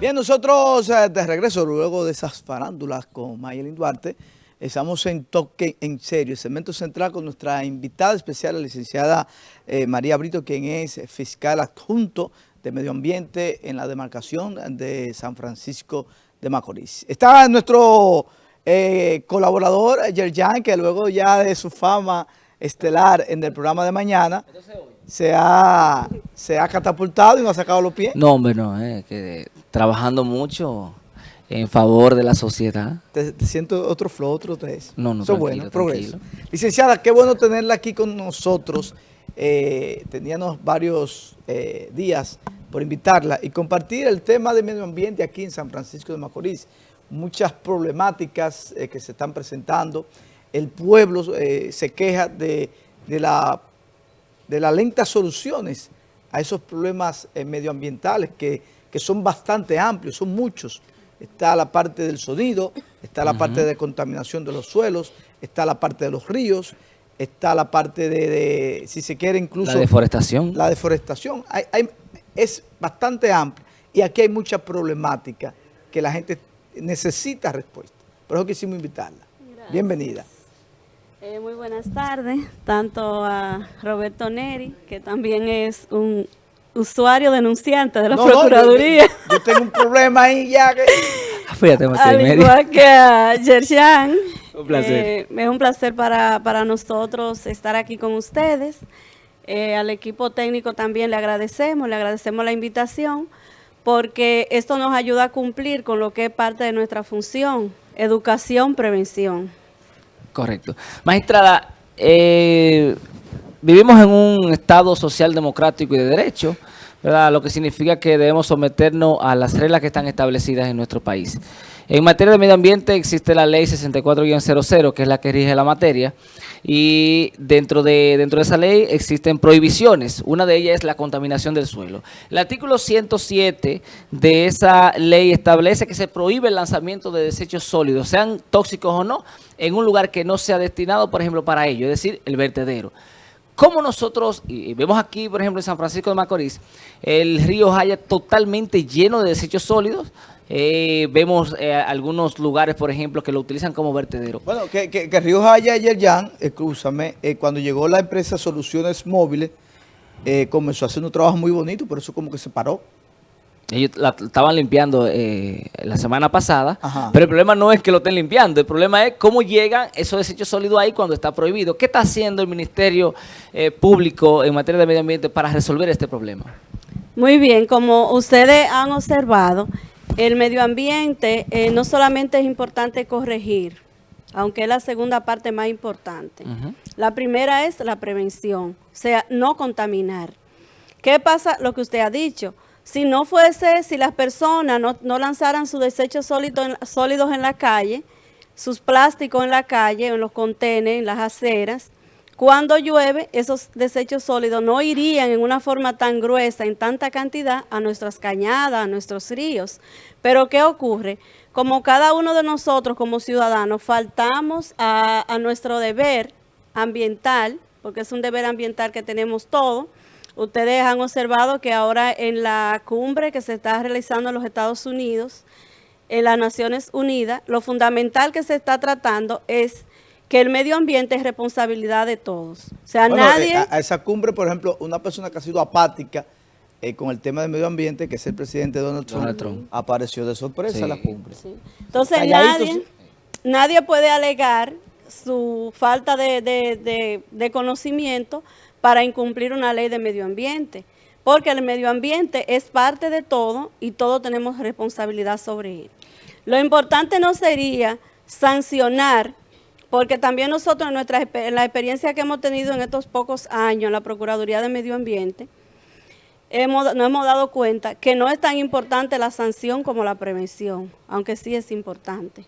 Bien, nosotros eh, de regreso luego de esas farándulas con Mayelin Duarte, estamos en Toque en Serio, el segmento central con nuestra invitada especial, la licenciada eh, María Brito, quien es fiscal adjunto de Medio Ambiente en la demarcación de San Francisco de Macorís. Está nuestro eh, colaborador, Yerjan, que luego ya de su fama estelar en el programa de mañana, se ha, se ha catapultado y no ha sacado los pies. No, hombre, no, eh, que trabajando mucho en favor de la sociedad. ¿Te, siento otro flow, otro tres? No, no, Eso es bueno, progreso. Licenciada, qué bueno tenerla aquí con nosotros. Eh, teníamos varios eh, días por invitarla y compartir el tema de medio ambiente aquí en San Francisco de Macorís. Muchas problemáticas eh, que se están presentando. El pueblo se queja de, de, la, de las lentas soluciones a esos problemas medioambientales que que son bastante amplios, son muchos. Está la parte del sonido, está la parte de contaminación de los suelos, está la parte de los ríos, está la parte de, si se quiere incluso... La deforestación. La deforestación. es bastante amplio y aquí hay mucha problemática que la gente necesita respuesta. Por eso quisimos invitarla. Bienvenida. Eh, muy buenas tardes, tanto a Roberto Neri, que también es un usuario denunciante de la Procuraduría. yo, tengo un problema ahí ya que... Fíjate, Al igual que a Yershan. Un placer. Eh, es un placer para, para, nosotros estar aquí con ustedes. Eh, al equipo técnico también le agradecemos, le agradecemos la invitación, porque esto nos ayuda a cumplir con lo que es parte de nuestra función, educación, prevención. Correcto. Magistrada, eh, vivimos en un Estado social democrático y de derecho, ¿verdad? lo que significa que debemos someternos a las reglas que están establecidas en nuestro país. En materia de medio ambiente existe la ley 64-00, que es la que rige la materia, y dentro de, dentro de esa ley existen prohibiciones. Una de ellas es la contaminación del suelo. El artículo 107 de esa ley establece que se prohíbe el lanzamiento de desechos sólidos, sean tóxicos o no, en un lugar que no sea destinado, por ejemplo, para ello, es decir, el vertedero. ¿Cómo nosotros, y vemos aquí, por ejemplo, en San Francisco de Macorís, el río Jaya totalmente lleno de desechos sólidos? Eh, vemos eh, algunos lugares, por ejemplo, que lo utilizan como vertedero. Bueno, que, que, Río Jaya y Yerjan, escúchame, eh, cuando llegó la empresa Soluciones Móviles, comenzó a hacer un trabajo muy bonito, por eso como que se paró. Ellos la estaban limpiando eh, la semana pasada, pero el problema no es que lo estén limpiando, el problema es cómo llegan esos desechos sólidos ahí cuando está prohibido. ¿Qué está haciendo el Ministerio eh, Público en materia de medio ambiente para resolver este problema? Muy bien, como ustedes han observado, el medio ambiente eh, no solamente es importante corregir, aunque es la segunda parte más importante. La primera es la prevención, o sea, no contaminar. ¿Qué pasa? Lo que usted ha dicho, si no fuese, si las personas no, lanzaran sus desechos sólidos en la calle, sus plásticos en la calle, en los contenedores, en las aceras, cuando llueve, esos desechos sólidos no irían en una forma tan gruesa, en tanta cantidad, a nuestras cañadas, a nuestros ríos. Pero ¿qué ocurre? Como cada uno de nosotros como ciudadanos faltamos a, a nuestro deber ambiental, porque es un deber ambiental que tenemos todos, Ustedes han observado que ahora en la cumbre que se está realizando en los Estados Unidos, en las Naciones Unidas, lo fundamental que se está tratando es que el medio ambiente es responsabilidad de todos. O sea, nadie... Eh, a, esa cumbre, por ejemplo, una persona que ha sido apática eh, con el tema del medio ambiente, que es el presidente Donald Trump, apareció de sorpresa a la cumbre. Entonces, nadie, nadie puede alegar su falta de conocimiento para incumplir una ley de medio ambiente, porque el medio ambiente es parte de todo y todos tenemos responsabilidad sobre él. Lo importante no sería sancionar, porque también nosotros en, nuestra, en la experiencia que hemos tenido en estos pocos años en la Procuraduría de Medio Ambiente, hemos, nos hemos dado cuenta que no es tan importante la sanción como la prevención, aunque sí es importante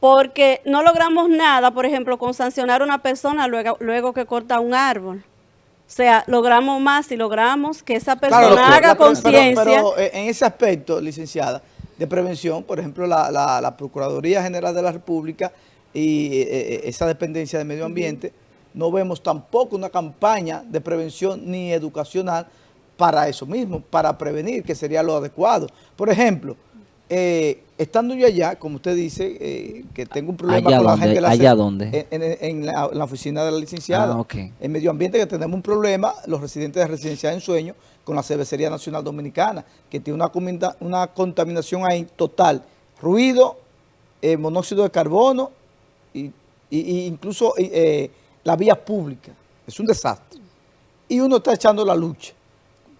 porque no logramos nada, por ejemplo, con sancionar a una persona luego, luego que corta un árbol. O sea, logramos más si logramos que esa persona haga conciencia. Pero, eh, en ese aspecto, licenciada, de prevención, por ejemplo, la, Procuraduría General de la República y eh, eh, esa dependencia de medio ambiente, no vemos tampoco una campaña de prevención ni educacional para eso mismo, para prevenir, que sería lo adecuado. Por ejemplo, eh, estando yo allá, como usted dice, eh, que tengo un problema ¿Allá con la gente... de la ¿Allá dónde? En, en- en la, en la oficina de la licenciada. Ah. En medio ambiente que tenemos un problema, los residentes de Residencia en Sueño, con la Cervecería Nacional Dominicana, que tiene una, una contaminación ahí total. Ruido, eh, monóxido de carbono y, y- y incluso eh, eh, la vía pública. Es un desastre. Y uno está echando la lucha.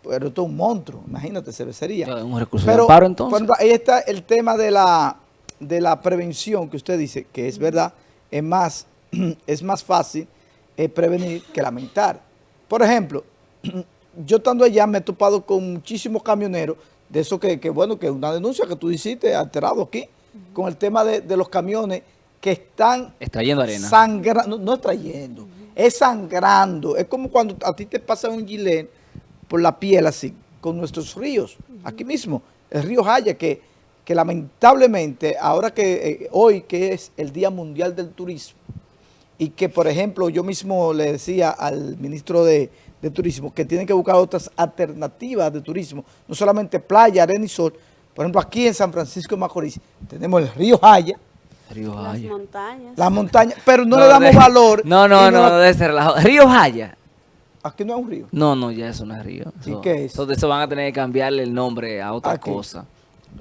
Pero esto es un monstruo, imagínate, cervecería. Un recurso de amparo, entonces. ejemplo, ahí está el tema de la, de la prevención que usted dice, que es verdad, es más, es más fácil eh, prevenir que lamentar. Por ejemplo, yo estando allá me he topado con muchísimos camioneros, de eso que, que, bueno, que una denuncia que tú hiciste alterado aquí, con el tema de, de los camiones que están Extrayendo arena. sangrando, no, no es trayendo, es sangrando. Es como cuando a ti te pasa un gilet por la piel así, con nuestros ríos, aquí mismo, el río Jaya, que, que lamentablemente, ahora que eh, hoy que es el Día Mundial del Turismo, y que, por ejemplo, yo mismo le decía al ministro de, de Turismo que tienen que buscar otras alternativas de turismo, no solamente playa, arena y sol. Por ejemplo, aquí en San Francisco de Macorís tenemos el río Jaya, Río Las montañas. la montaña, pero no, le damos de- valor. No, no, no, la- debe ser relajo. Río Jaya. Aquí no es un río. No, no, ya eso no es río. ¿Y Eso- qué es? Eso, de eso van a tener que cambiarle el nombre a otra ¿A qué? cosa.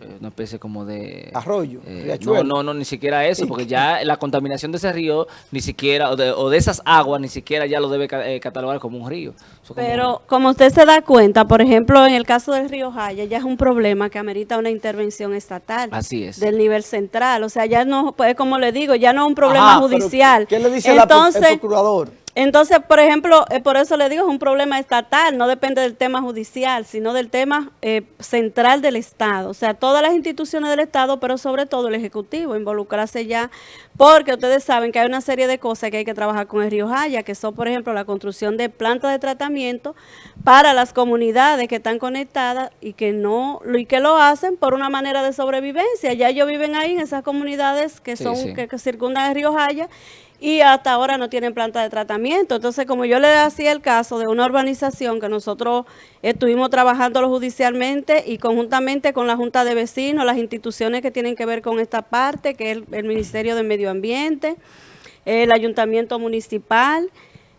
Eh, Una especie como de... Arroyo, eh, riachuelo. no, no, no, ni siquiera eso, porque ya la contaminación de ese río, ni siquiera, o de, o de esas aguas, ni siquiera ya lo debe eh, catalogar como un río. Como- Pero como usted se da cuenta, por ejemplo, en el caso del río Jaya, ya es un problema que amerita una intervención estatal. Así es. Del nivel central. O sea, ya no, pues como le digo, ya no es un problema Ajá, judicial. ¿Qué le dice la Entonces, el procurador? Entonces, por ejemplo, eh, por eso le digo, es un problema estatal, no depende del tema judicial, sino del tema eh, central del Estado. O sea, todas las instituciones del Estado, pero sobre todo el Ejecutivo, involucrarse ya, porque ustedes saben que hay una serie de cosas que hay que trabajar con el Río Jaya, que son, por ejemplo, la construcción de plantas de tratamiento para las comunidades que están conectadas y que no y que lo hacen por una manera de sobrevivencia. Ya ellos viven ahí en esas comunidades que Sí, son sí. que, que circundan el Río Jaya y hasta ahora no tienen planta de tratamiento. Entonces, como yo le hacía el caso de una urbanización que nosotros estuvimos trabajando judicialmente y conjuntamente con la Junta de Vecinos, las instituciones que tienen que ver con esta parte, que es el, Ministerio de Medio Ambiente, el Ayuntamiento Municipal,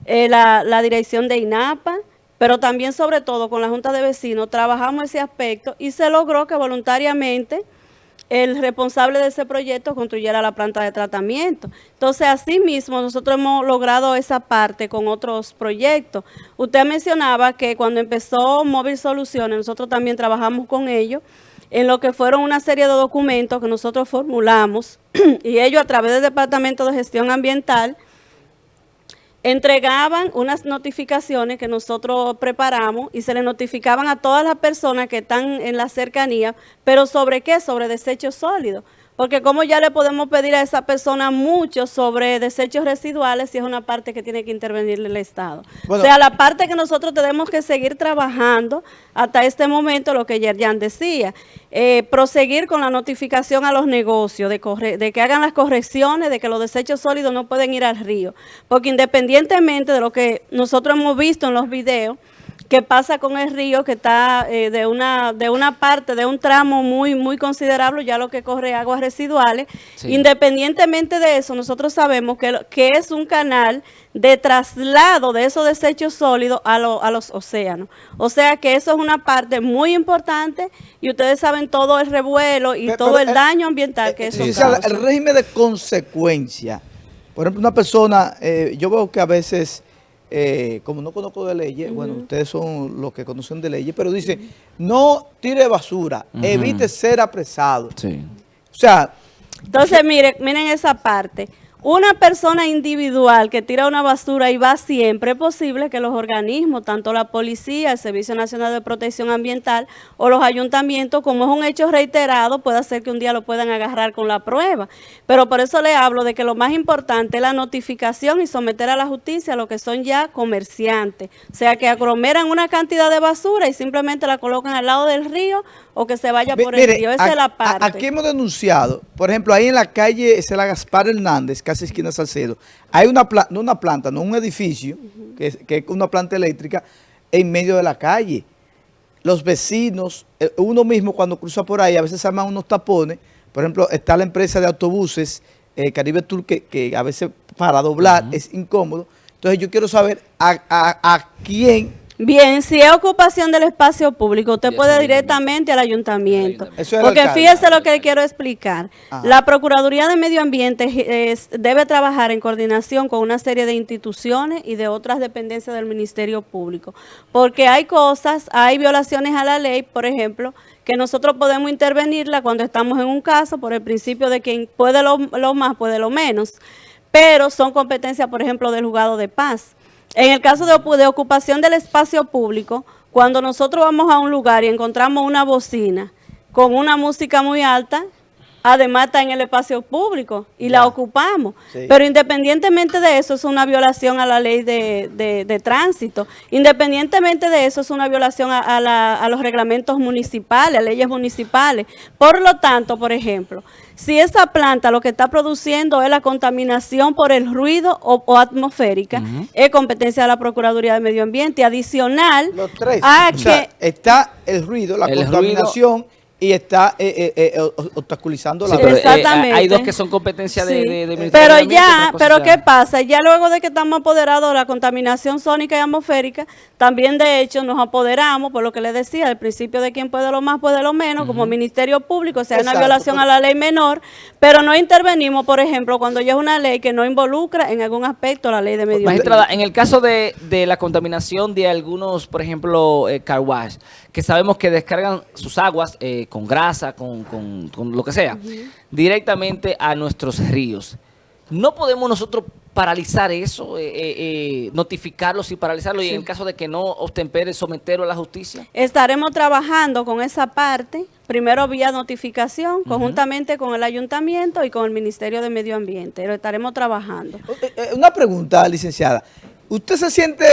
eh, la Dirección de INAPA, pero también sobre todo con la Junta de Vecinos, trabajamos ese aspecto y se logró que voluntariamente el responsable de ese proyecto construyera la planta de tratamiento. Entonces, asimismo, nosotros hemos logrado esa parte con otros proyectos. Usted mencionaba que cuando empezó Móvil Soluciones, nosotros también trabajamos con ellos en lo que fueron una serie de documentos que nosotros formulamos y ellos a través del Departamento de Gestión Ambiental entregaban unas notificaciones que nosotros preparamos y se le notificaban a todas las personas que están en la cercanía, pero ¿sobre qué? Sobre desechos sólidos. Porque como ya le podemos pedir a esa persona mucho sobre desechos residuales si es una parte que tiene que intervenir el Estado. Bueno. o sea, la parte que nosotros tenemos que seguir trabajando hasta este momento, lo que Yerjan decía, eh, proseguir con la notificación a los negocios de, corre- de que hagan las correcciones, de que los desechos sólidos no pueden ir al río. Porque independientemente de lo que nosotros hemos visto en los videos, que pasa con el río que está eh, de una de una parte de un tramo muy muy considerable ya lo que corre aguas residuales Sí. independientemente de eso nosotros sabemos que, lo- que es un canal de traslado de esos desechos sólidos a, lo- a los océanos o sea que eso es una parte muy importante y ustedes saben todo el revuelo y todo pero, el eh, daño ambiental que Eh, eso causa. el régimen de consecuencia. Por ejemplo, una persona, eh, yo veo que a veces, eh, como no conozco de leyes, bueno, ustedes son los que conocen de leyes, pero dice, no tire basura, evite ser apresado. Sí. O sea, Entonces, miren, miren esa parte. Una persona individual que tira una basura y va siempre, es posible que los organismos, tanto la policía, el Servicio Nacional de Protección Ambiental o los ayuntamientos, como es un hecho reiterado, puede ser que un día lo puedan agarrar con la prueba. Pero por eso le hablo de que lo más importante es la notificación y someter a la justicia a lo que son ya comerciantes. O sea, que aglomeran una cantidad de basura y simplemente la colocan al lado del río o que se vaya por el río. Esa a- es la parte. aquí hemos denunciado, por ejemplo, ahí en la calle Cela Gaspar Hernández, casi esquina Salcedo, hay una, pla- no una planta, no un edificio, que, es, que es una planta eléctrica en medio de la calle. los vecinos, eh, uno mismo cuando cruza por ahí, a veces se arman unos tapones. Por ejemplo, está la empresa de autobuses eh, Caribe Tour que, que a veces para doblar es incómodo. Entonces yo quiero saber a, a, a quién Bien, si es ocupación del espacio público, usted puede directamente al ayuntamiento. Eso es Porque alcalde. fíjese lo que le quiero explicar. Ajá. La Procuraduría de Medio Ambiente es- debe trabajar en coordinación con una serie de instituciones y de otras dependencias del Ministerio Público. Porque hay cosas, hay violaciones a la ley, por ejemplo, que nosotros podemos intervenirla cuando estamos en un caso por el principio de quien puede lo, lo más, puede lo menos. Pero son competencias, por ejemplo, del juzgado de paz. En el caso de, ocu- de ocupación del espacio público, cuando nosotros vamos a un lugar y encontramos una bocina con una música muy alta, además está en el espacio público y la ocupamos. Sí. Pero independientemente de eso, es una violación a la ley de, de- de tránsito. Independientemente de eso, es una violación a, a la- a los reglamentos municipales, a leyes municipales. Por lo tanto, por ejemplo, si esa planta lo que está produciendo es la contaminación por el ruido o, o atmosférica, es competencia de la Procuraduría de Medio Ambiente. Adicional Los tres. a o sea, que... está el ruido, la El contaminación y está eh, eh, eh, o- obstaculizando la Sí, pero, eh, Exactamente. hay dos que son competencia de, Sí. de- Pero de ya, pero ya- ¿qué pasa? Ya luego de que estamos apoderados de la contaminación sónica y atmosférica, también de hecho nos apoderamos, por lo que les decía, del principio de quien puede lo más, puede lo menos, como Ministerio Público, o sea, hay una Exacto, violación a la ley menor, pero no intervenimos, por ejemplo, cuando ya es una ley que no involucra en algún aspecto la ley de medio ambiente. Magistrada, en el caso de, de la contaminación de algunos, por ejemplo, eh, car wash, que sabemos que descargan sus aguas eh, con grasa, con, con- con lo que sea, directamente a nuestros ríos. ¿No podemos nosotros paralizar eso, eh, eh, notificarlos y paralizarlo y en el caso de que no obtempere someterlo a la justicia? Estaremos trabajando con esa parte, primero vía notificación, conjuntamente con el ayuntamiento y con el Ministerio de Medio Ambiente. Lo estaremos trabajando. Una pregunta, licenciada. ¿Usted se siente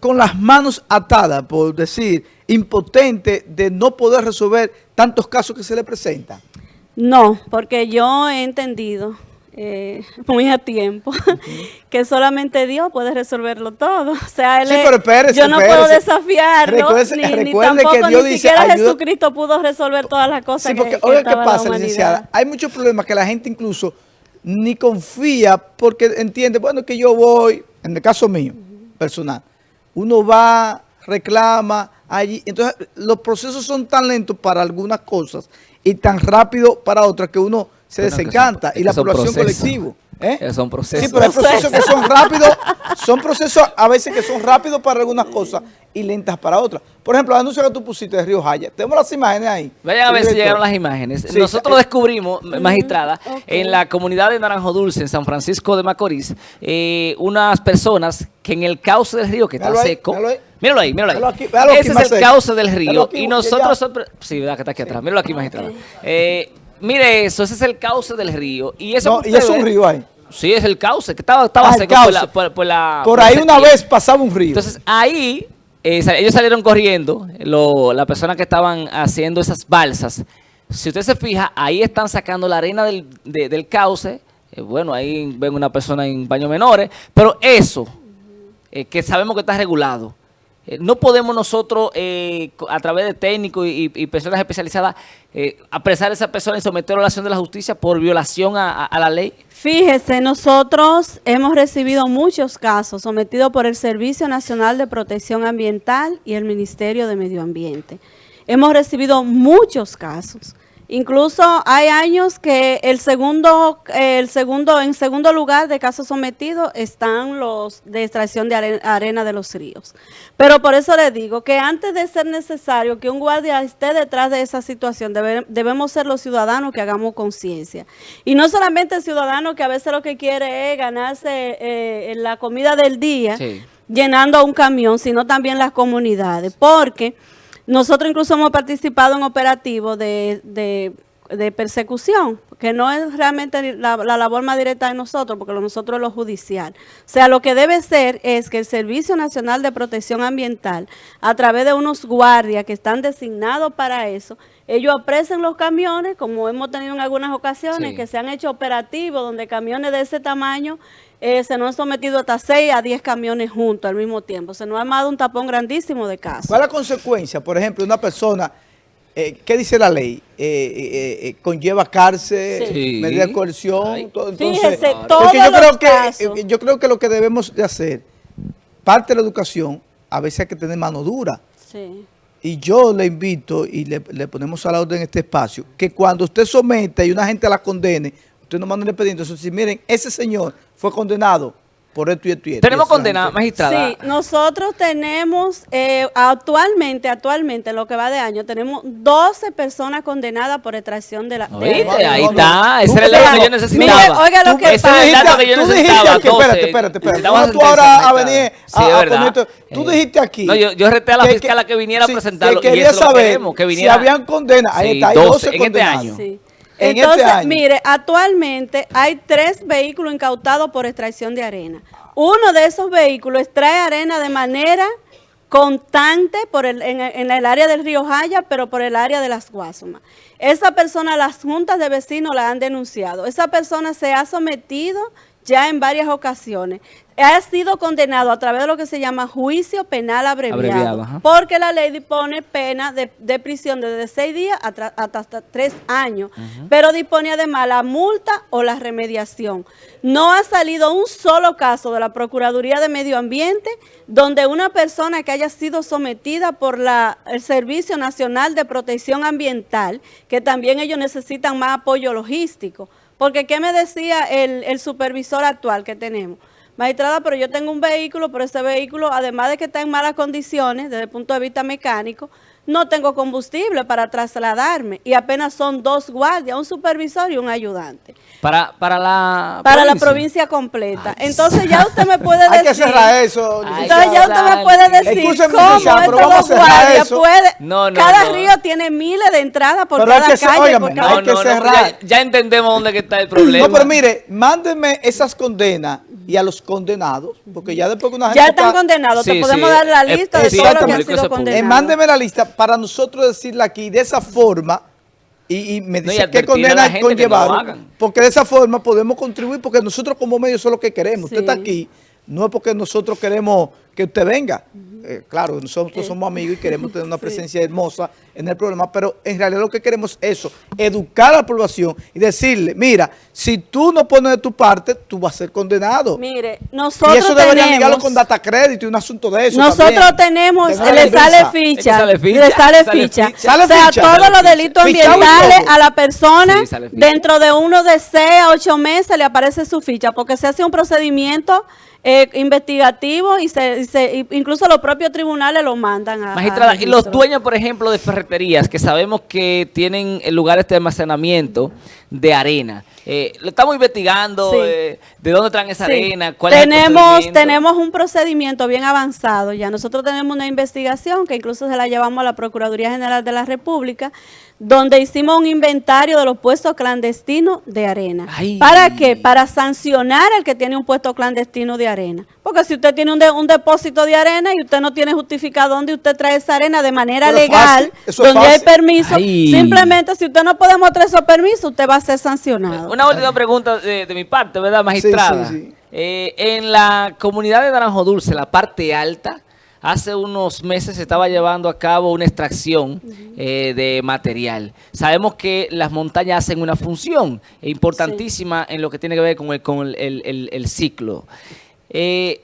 con las manos atadas, por decir, impotente de no poder resolver tantos casos que se le presentan? No, porque yo he entendido eh, muy a tiempo que solamente Dios puede resolverlo todo. O sea, él Sí, pero espérese, yo no puedo desafiarlo, Recuérdese- ni, ni recuerde que tampoco Dios ni dice, siquiera ayuda- Jesucristo pudo resolver todas las cosas Sí, porque, que, que oiga, ¿qué pasa, licenciada? Hay muchos problemas que la gente incluso ni confía porque entiende, bueno, que yo voy, en el caso mío, personal, uno va, reclama, allí, entonces los procesos son tan lentos para algunas cosas y tan rápido para otras que uno se Bueno, que desencanta son- y la población procesos. ¿Eh? Que son procesos. Sí, pero hay procesos que son rápidos, son procesos a veces que son rápidos para algunas cosas y lentas para otras. Por ejemplo, el anuncio que tú pusiste de Río Jaya, tenemos las imágenes ahí. Vayan a ver si llegaron las imágenes. Sí, Nosotros eh, descubrimos, magistrada, en la comunidad de Naranjo Dulce, en San Francisco de Macorís, eh, unas personas que en el cauce del río, que está seco, míralo ahí. míralo ahí, míralo ahí. Míralo aquí, míralo aquí Ese es el cauce del río. aquí, Y nosotros, sí, verdad que está aquí atrás, míralo aquí, magistrada. Eh, mire eso, ese es el cauce del río. Y eso No, y es un río ahí. Sí, es el cauce, que estaba, estaba Ah, seco por la, por, por la- Por ahí una vez pasaba un río. Entonces ahí eh, ellos salieron corriendo, lo- la persona que estaban haciendo esas balsas. Si usted se fija, ahí están sacando la arena del, de- del cauce. eh, bueno, ahí ven una persona en baños menores, pero eso, eh, que sabemos que está regulado. Eh, no podemos nosotros, eh, a través de técnicos y, personas especializadas, eh, apresar a esa persona y someterlo a la acción de la justicia por violación a- a la ley. Fíjese, nosotros hemos recibido muchos casos sometidos por el Servicio Nacional de Protección Ambiental y el Ministerio de Medio Ambiente. Hemos recibido muchos casos. Incluso hay años que el segundo, el segundo, en segundo lugar de casos sometidos están los de extracción de are- arena de los ríos. Pero por eso le digo que antes de ser necesario que un guardia esté detrás de esa situación, debe- debemos ser los ciudadanos que hagamos conciencia. Y no solamente el ciudadano que a veces lo que quiere es ganarse eh, la comida del día, Sí. llenando a un camión, sino también las comunidades. Porque nosotros incluso hemos participado en operativos de, persecución, que no es realmente la, la, labor más directa de nosotros, porque lo nosotros es lo judicial. O sea, lo que debe ser es que el Servicio Nacional de Protección Ambiental, a través de unos guardias que están designados para eso, ellos apresen los camiones, como hemos tenido en algunas ocasiones, que se han hecho operativos, donde camiones de ese tamaño eh, se nos han sometido hasta 6 a 10 camiones juntos al mismo tiempo. Se nos ha armado un tapón grandísimo de casos. ¿Cuál es la consecuencia? Por ejemplo, una persona, eh, ¿qué dice la ley? Eh, conlleva cárcel, medida de coerción. Todo, entonces, todos yo creo, que, yo creo que lo que debemos de hacer, parte de la educación, a veces hay que tener mano dura. Sí. Y yo le invito y le, le ponemos a la orden en este espacio, que cuando usted somete y una gente la condene, usted no manda el expediente. Entonces, si miren, ese señor fue condenado por esto y esto y esto. Tenemos condenada, magistrada. Sí, nosotros tenemos eh, actualmente, actualmente, en lo que va de año, tenemos 12 personas condenadas por extracción de la... Oíste, ahí está, ese era el dato que yo necesitaba. Mire, oiga lo que pasa. Ese dato que yo necesitaba. Espérate, espérate, espérate. No, tú ahora a venir sí, a, a poner Tú eh, dijiste aquí... No, yo, yo reté a la fiscal a que viniera a presentarlo. Que quería saber si habían condenas. Ahí está, hay 12 condenados. En este año. Este Entonces, mire, actualmente hay tres vehículos incautados por extracción de arena. Uno de esos vehículos extrae arena de manera constante por el, en, el área del río Jaya, pero por el área de las Guasumas. Esa persona, las juntas de vecinos la han denunciado. Esa persona se ha sometido ya en varias ocasiones ha sido condenado a través de lo que se llama juicio penal abreviado, porque la ley dispone pena de, prisión desde seis días hasta, tres años, pero dispone además la multa o la remediación. No ha salido un solo caso de la Procuraduría de Medio Ambiente donde una persona que haya sido sometida por la, el Servicio Nacional de Protección Ambiental, que también ellos necesitan más apoyo logístico, porque ¿qué me decía el, el supervisor actual que tenemos? Magistrada, pero yo tengo un vehículo, pero ese vehículo, además de que está en malas condiciones desde el punto de vista mecánico, no tengo combustible para trasladarme y apenas son dos guardias, un supervisor y un ayudante. Para, para la Para la provincia completa. entonces ya usted me puede decir... Hay que cerrar eso. entonces ya usted me puede decir cómo estos dos guardias puede... No, no, cada río tiene miles de entradas por cada calle. por cada... hay que cerrar. Ya, ya, entendemos dónde está el problema. No, pero mire, mándenme esas condenas y a los condenados, porque ya después que una gente... Ya están condenados, te podemos dar la lista de todos los que han sido condenados. Eh, mándeme la lista para nosotros decirla aquí de esa forma y, me dice qué condena conllevaron, porque de esa forma podemos contribuir, porque nosotros como medio eso es lo que queremos. Usted está aquí, no es porque nosotros queremos que usted venga, eh, claro, nosotros somos amigos y queremos tener una presencia hermosa en el programa, pero en realidad lo que queremos es eso, educar a la población y decirle, mira, si tú no pones de tu parte, tú vas a ser condenado. Mire, nosotros Y eso debería ligarlo con data crédito y un asunto de eso Nosotros tenemos, le sale ficha, le sale ficha, o sea, todos los delitos ambientales a la persona, dentro de uno de 6 a 8 meses le aparece su ficha, porque se hace un procedimiento eh, investigativo y, se, incluso los propios tribunales lo mandan a... Magistrada, y los dueños, por ejemplo, de ferreterías, que sabemos que tienen lugares de almacenamiento de arena, eh, lo estamos investigando, eh, de dónde traen esa arena, cuál tenemos, es Tenemos un procedimiento bien avanzado ya. Nosotros tenemos una investigación que incluso se la llevamos a la Procuraduría General de la República, donde hicimos un inventario de los puestos clandestinos de arena. ¿Para qué? Para sancionar al que tiene un puesto clandestino de arena. Porque si usted tiene un, depósito de arena y usted no tiene justificado dónde usted trae esa arena de manera legal, donde hay permiso, simplemente si usted no puede mostrar esos permisos, usted va a ser sancionado. Una última pregunta de, mi parte, ¿verdad, magistrada? Eh, en la comunidad de Naranjo Dulce, la parte alta, Hace unos meses se estaba llevando a cabo una extracción eh, de material. Sabemos que las montañas hacen una función importantísima en lo que tiene que ver con el, con el, ciclo. Eh,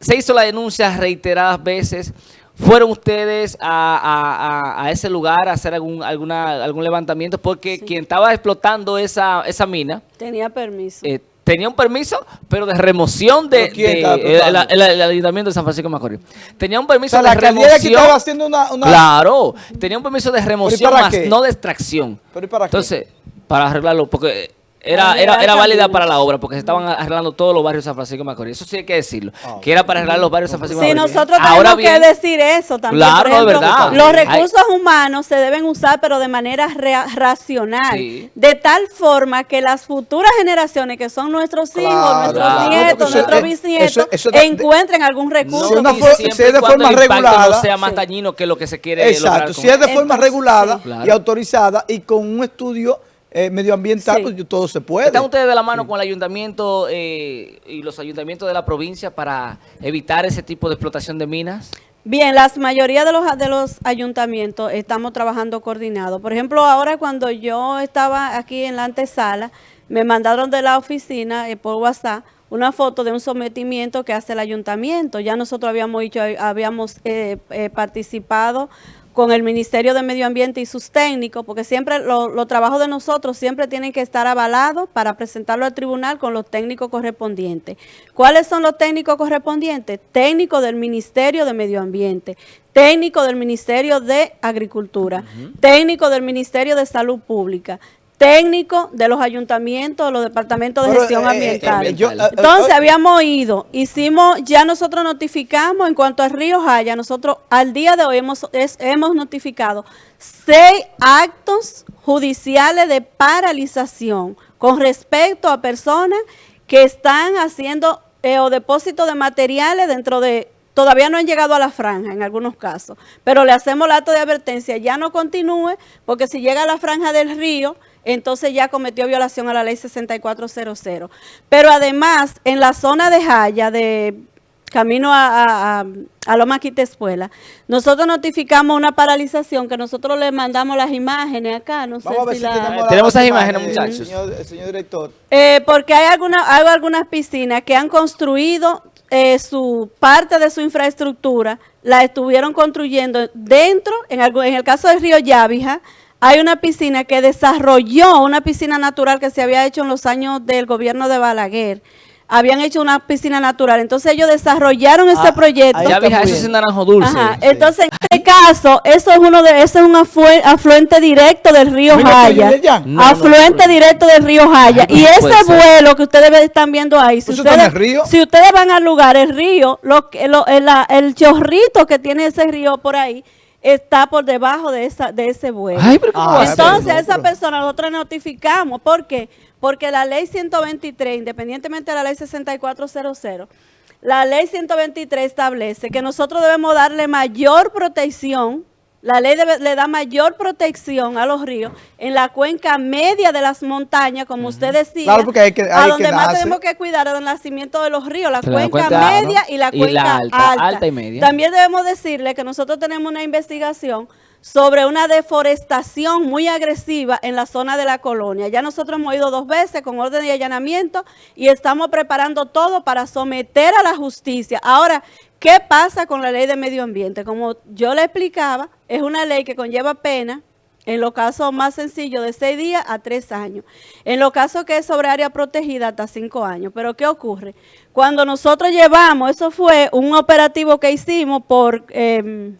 se hizo la denuncia reiteradas veces. ¿Fueron ustedes a, ese lugar a hacer algún, alguna, algún levantamiento? Porque quien estaba explotando esa, esa mina... Tenía permiso. Eh, tenía un permiso, pero de remoción de, el, Ayuntamiento de San Francisco de Macorís. Tenía un permiso de remoción. estaba haciendo una, Claro, tenía un permiso de remoción, más no de extracción. ¿Pero para Entonces, para arreglarlo, porque era, era, era válida para la obra porque se estaban arreglando todos los barrios de San Francisco de Macorís. Eso sí hay que decirlo. Ah. Que era para arreglar los barrios de San Francisco de Sí, Macorís. nosotros Ahora tenemos bien, que decir eso también. Claro, ejemplo, verdad. Los Hay- recursos humanos se deben usar, pero de manera racional. Sí. De tal forma que las futuras generaciones, que son nuestros hijos, Claro, nuestros claro. nietos, nuestros eh, bisnietos, encuentren algún recurso. Si es de forma regulada- no sea más Sí. dañino que lo que se quiere lograr con si es de forma regulada sí. Y autorizada y con un estudio eh, medioambiental, Sí. pues todo se puede. ¿Están ustedes de la mano con el ayuntamiento eh, y los ayuntamientos de la provincia para evitar ese tipo de explotación de minas? Bien, la mayoría de los, de los ayuntamientos estamos trabajando coordinados. Por ejemplo, ahora cuando yo estaba aquí en la antesala, me mandaron de la oficina eh, por WhatsApp una foto de un sometimiento que hace el ayuntamiento. Ya nosotros habíamos dicho, habíamos eh, eh, participado con el Ministerio de Medio Ambiente y sus técnicos, porque siempre lo- los trabajos de nosotros siempre tienen que estar avalados para presentarlo al tribunal con los técnicos correspondientes. ¿Cuáles son los técnicos correspondientes? Técnicos del Ministerio de Medio Ambiente, técnico del Ministerio de Agricultura, técnico del Ministerio de Salud Pública, técnico de los ayuntamientos, de los departamentos de Pero, gestión eh, ambiental. eh, yo, eh, Entonces eh, habíamos ido, hicimos, ya nosotros notificamos en cuanto al río Jaya, nosotros al día de hoy hemos, es- hemos notificado seis actos judiciales de paralización con respecto a personas que están haciendo o depósito de materiales dentro de Todavía no han llegado a la franja en algunos casos, pero le hacemos el acto de advertencia, ya no continúe, porque si llega a la franja del río, entonces ya cometió violación a la ley 6400. Pero además, en la zona de Jaya, de camino a, a, a, Loma Quitespuela, nosotros notificamos una paralización que nosotros le mandamos las imágenes acá, no sé Vamos a ver si si la... tenemos, la- Tenemos las esas imágenes, muchachos. Señor, señor director. Eh, porque hay, alguna, hay algunas piscinas que han construido eh, su parte de su infraestructura, la estuvieron construyendo dentro, en, algo- en el caso del río Yavija, hay una piscina que desarrolló una piscina natural que se había hecho en los años del gobierno de Balaguer. Habían hecho una piscina natural. Entonces ellos desarrollaron ese Ah, proyecto. Ya vieja, muy eso es naranjo dulce. Ajá, Entonces, en este caso, eso es uno de, eso es un aflue- afluente directo del río Jaya. No, no, afluente no. directo del río Jaya. Ay, y ese ser. vuelo que ustedes están viendo ahí, si ¿Eso está en ustedes, el río? si ustedes van al lugar, el río, lo, que- lo- el, la- el chorrito que tiene ese río por ahí, está por debajo de esa de ese vuelo. Ay, pero ¿cómo Ah? Entonces, a esa persona nosotros notificamos. ¿Por qué? Porque la ley 123, independientemente de la ley 6400, la ley 123 establece que nosotros debemos darle mayor protección, la ley debe- le da mayor protección a los ríos en la cuenca media de las montañas, como usted decía, Claro, porque hay que- a hay donde que más nace. tenemos que cuidar es el nacimiento de los ríos, la cuenca media ¿no? y la Y cuenca la alta, alta. alta y media. También debemos decirle que nosotros tenemos una investigación sobre una deforestación muy agresiva en la zona de la colonia. Ya nosotros hemos ido dos veces con orden de allanamiento y estamos preparando todo para someter a la justicia. Ahora, ¿qué pasa con la ley de medio ambiente? Como yo le explicaba, es una ley que conlleva pena en los casos más sencillos de seis días a tres años. En los casos que es sobre área protegida hasta cinco años. Pero ¿qué ocurre? Cuando nosotros llevamos, eso fue un operativo que hicimos por, em,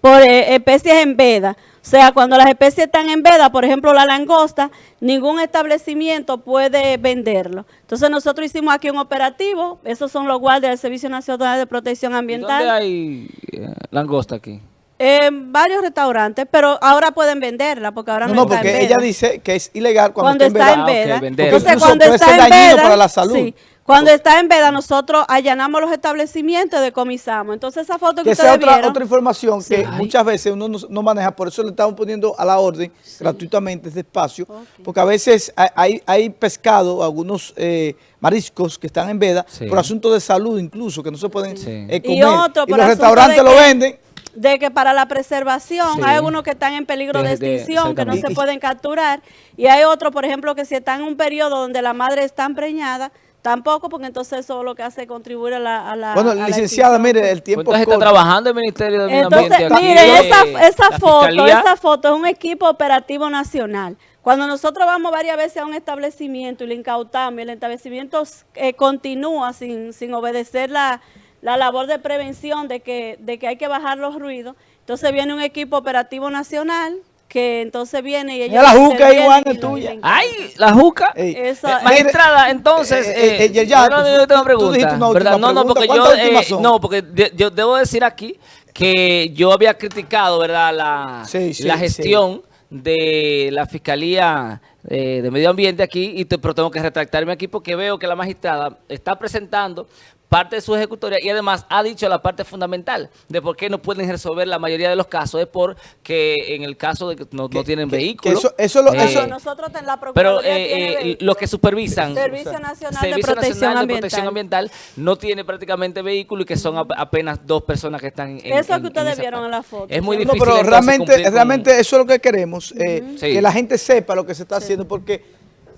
por eh, especies en veda. O sea, cuando las especies están en veda, por ejemplo la langosta, ningún establecimiento puede venderlo. Entonces nosotros hicimos aquí un operativo, esos son los guardias del Servicio Nacional de Protección ¿Y Ambiental. ¿Dónde hay eh, langosta aquí? En varios restaurantes, pero ahora pueden venderla porque ahora No, no, no, está en porque veda. ella dice que es ilegal cuando, cuando está en está veda. en Ah, veda. ok, venderla. Entonces, cuando está en dañino veda, para la salud. sí, cuando está en veda, nosotros allanamos los establecimientos y decomisamos. Entonces, esa foto que, Que ustedes esa otra, vieron, otra información que Ay. muchas veces uno no, no maneja, por eso le estamos poniendo a la orden gratuitamente este espacio, porque a veces hay, pescado, algunos eh, mariscos que están en veda, Sí. por asunto de salud incluso, que no se pueden Sí. eh, comer. Y otro, por los restaurantes lo venden. de que para la preservación Sí. hay algunos que están en peligro de, De- de- extinción, que no se pueden capturar, y hay otros, por ejemplo, que si están en un periodo donde la madre está empreñada, tampoco, porque entonces eso lo que hace es contribuir a la... A la Bueno, a licenciada, mire, el tiempo Entonces es está corto. trabajando el Ministerio del Medio Entonces, Ambiente aquí. miren, eh, esa, esa foto, Fiscalía. esa foto es un equipo operativo nacional. Cuando nosotros vamos varias veces a un establecimiento y le incautamos y el establecimiento eh, continúa sin, sin obedecer la, la labor de prevención de que, de que hay que bajar los ruidos, entonces viene un equipo operativo nacional que entonces viene y. Mira la juca y lo- tuya. ¡Ay! La juca. Esa- Eh, magistrada, entonces, eh, eh, yo tengo tú una pregunta, dijiste una última ¿verdad? No, no, porque yo, ¿Cuántas últimas eh, no, porque de- yo debo decir aquí que yo había criticado, ¿verdad? La, Sí, sí, la sí. gestión de la Fiscalía eh, de Medio Ambiente aquí, y te- pero tengo que retractarme aquí porque veo que la magistrada está presentando parte de su ejecutoria y además ha dicho la parte fundamental de por qué no pueden resolver la mayoría de los casos es porque en el caso de que no, no tienen que- que vehículos. eso- eso lo- eh, eso- Nosotros en la pero eh, eh, los que supervisan Servicio Nacional de Protección Nacional de Ambiental. Protección Ambiental no tiene prácticamente vehículo y que son ap- apenas dos personas que están en Eso en- que ustedes vieron en la foto. Es muy No, No, difícil pero realmente, con- realmente eso es lo que queremos, eh, Sí. que la gente sepa lo que se está haciendo, porque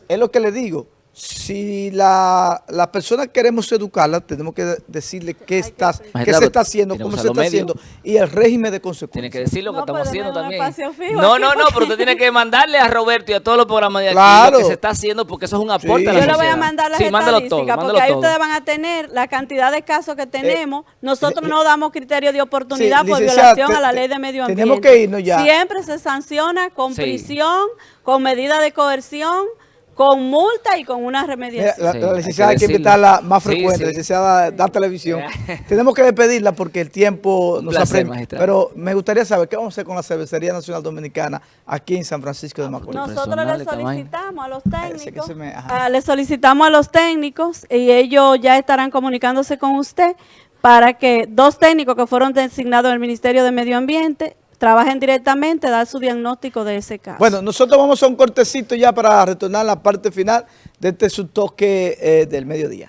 es lo que le digo, si la, la persona queremos educarla, tenemos que de- decirle qué, está, qué se está haciendo, tiene cómo que se está haciendo y el régimen de Tiene consecuencias. que decir lo que No, estamos haciendo también. No, no, no, porque- pero usted tiene que mandarle a Roberto y a todos los programas de aquí Claro. lo que se está haciendo porque eso es un aporte Sí. a la Yo le sociedad. voy a mandar las Sí, mándalo todo, estadísticas, porque ahí todo. ustedes van a tener la cantidad de casos que tenemos. Nosotros eh, no damos criterio de oportunidad sí, por violación te- a la ley de medio ambiente. tenemos que irnos ya. Siempre se sanciona con Sí. prisión, con medida de coerción, con multa y con una Mira, remediación. la, Sí, la hay que licenciada hay que invitarla más Sí, frecuente, sí. licenciada da televisión. Tenemos que despedirla porque el tiempo Un nos apremia. Pero me gustaría saber qué vamos a hacer con la Cervecería Nacional Dominicana aquí en San Francisco de Macorís. Nosotros personal le solicitamos a los técnicos, me- ah, le solicitamos a los técnicos y ellos ya estarán comunicándose con usted para que dos técnicos que fueron designados en el Ministerio de Medio Ambiente trabajen directamente, dar su diagnóstico de ese caso. Bueno, nosotros vamos a un cortecito ya para retornar a la parte final de este su toque eh, del mediodía.